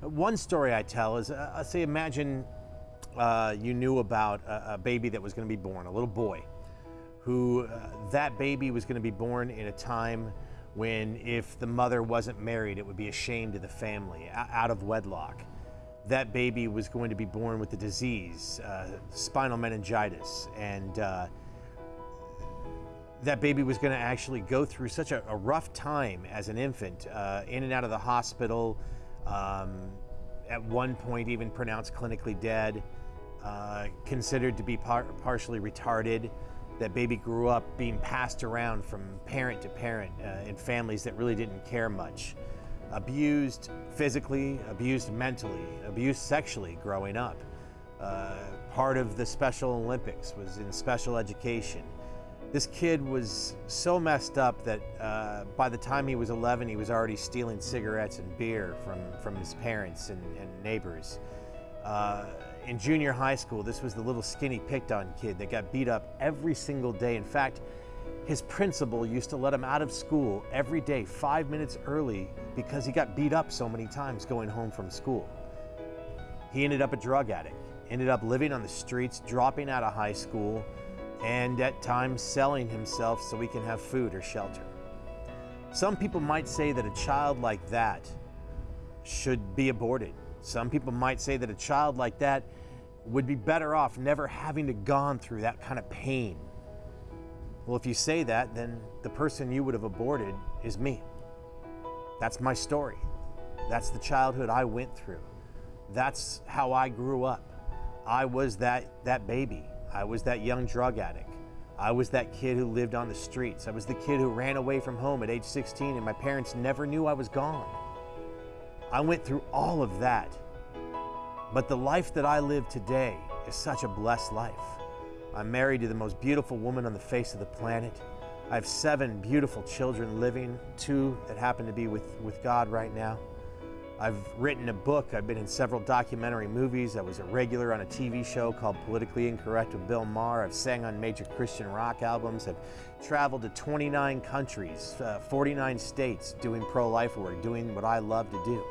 One story I tell is, uh, uh, say, imagine uh, you knew about a, a, baby that was going to be born, a little boy, who uh, that baby was going to be born in a time when, if the mother wasn't married, it would be a shame to the family, out of wedlock. That baby was going to be born with the disease, uh, spinal meningitis, and uh, that baby was going to actually go through such a, a, rough time as an infant, in and out of the hospital um, at one point even pronounced clinically dead, uh, considered to be par partially retarded. That baby grew up being passed around from parent to parent uh, in families that really didn't care much. Abused physically, abused mentally, abused sexually growing up. Uh, part of the Special Olympics was in special education. This kid was so messed up that uh, by the time he was 11, he was already stealing cigarettes and beer from, from his parents and, and neighbors. Uh, in junior high school, this was the little skinny picked on kid that got beat up every single day. In fact, his principal used to let him out of school every day, five minutes early, because he got beat up so many times going home from school. He ended up a drug addict, ended up living on the streets, dropping out of high school, and at times selling himself so he can have food or shelter. Some people might say that a child like that should be aborted. Some people might say that a child like that would be better off never having to gone through that kind of pain. Well, if you say that, then the person you would have aborted is me. That's my story. That's the childhood I went through. That's how I grew up. I was that, that baby I was that young drug addict. I was that kid who lived on the streets. I was the kid who ran away from home at age 16 and my parents never knew I was gone. I went through all of that. But the life that I live today is such a blessed life. I'm married to the most beautiful woman on the face of the planet. I have seven beautiful children living, two that happen to be with, with God right now. I've written a book, I've been in several documentary movies, I was a regular on a TV show called Politically Incorrect with Bill Maher, I've sang on major Christian rock albums, I've traveled to 29 countries, uh, 49 states doing pro-life work, doing what I love to do.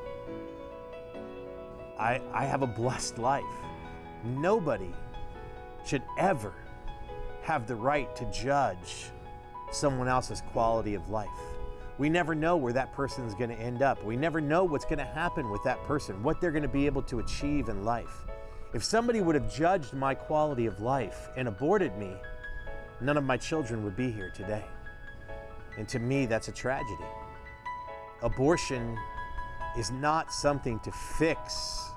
I, I have a blessed life. Nobody should ever have the right to judge someone else's quality of life. We never know where that person is going to end up. We never know what's going to happen with that person, what they're going to be able to achieve in life. If somebody would have judged my quality of life and aborted me, none of my children would be here today. And to me, that's a tragedy. Abortion is not something to fix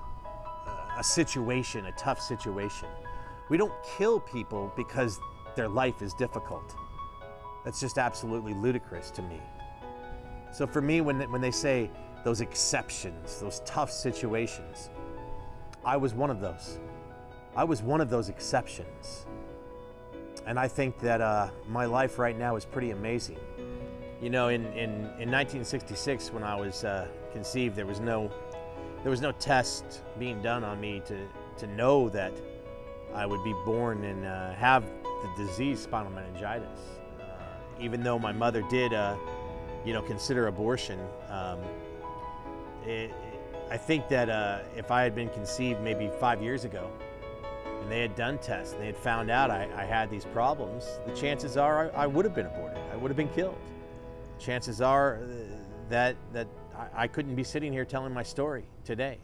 a situation, a tough situation. We don't kill people because their life is difficult. That's just absolutely ludicrous to me. So for me, when, when they say those exceptions, those tough situations, I was one of those. I was one of those exceptions. And I think that uh, my life right now is pretty amazing. You know, in, in, in 1966, when I was uh, conceived, there was no there was no test being done on me to, to know that I would be born and uh, have the disease spinal meningitis. Uh, even though my mother did uh, you know, consider abortion. Um, it, I think that uh, if I had been conceived maybe five years ago, and they had done tests, and they had found out I, I had these problems, the chances are I, I, would have been aborted. I would have been killed. Chances are uh, that, that I, I couldn't be sitting here telling my story today.